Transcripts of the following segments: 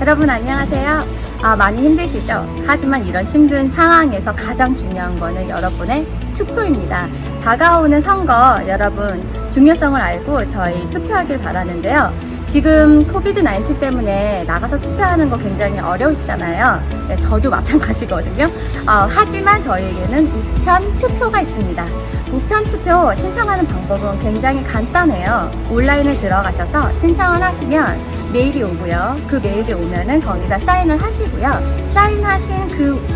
여러분 안녕하세요. 아, 많이 힘드시죠? 하지만 이런 힘든 상황에서 가장 중요한 거는 여러분의 투표입니다. 다가오는 선거 여러분 중요성을 알고 저희 투표하길 바라는데요. 지금 코비드-19 때문에 나가서 투표하는 거 굉장히 어려우시잖아요. 네, 저도 마찬가지거든요. 어, 하지만 저희에게는 우편 투표가 있습니다. 우편 투표 신청하는 방법은 굉장히 간단해요. 온라인에 들어가셔서 신청을 하시면 메일이 오고요. 그 메일이 오면은 거기다 사인을 하시고요. 사인하신 그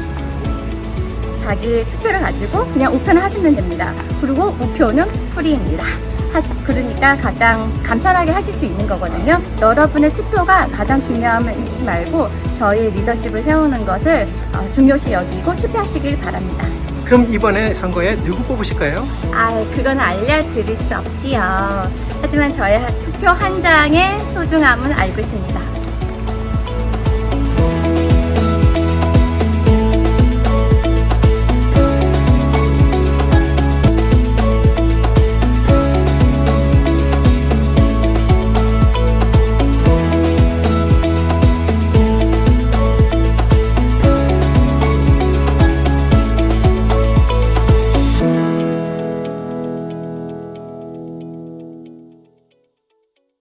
자기 투표를 가지고 그냥 우편을 하시면 됩니다. 그리고 우표는 free입니다. 하시, 그러니까 가장 간편하게 하실 수 있는 거거든요. 여러분의 투표가 가장 중요함을 잊지 말고 저희 리더십을 세우는 것을 어, 중요시 여기고 투표하시길 바랍니다. 그럼 이번에 선거에 누구 뽑으실까요? 아, 그건 알려드릴 수 없지요. 하지만 저의 투표 한 장의 소중함은 알고 있습니다.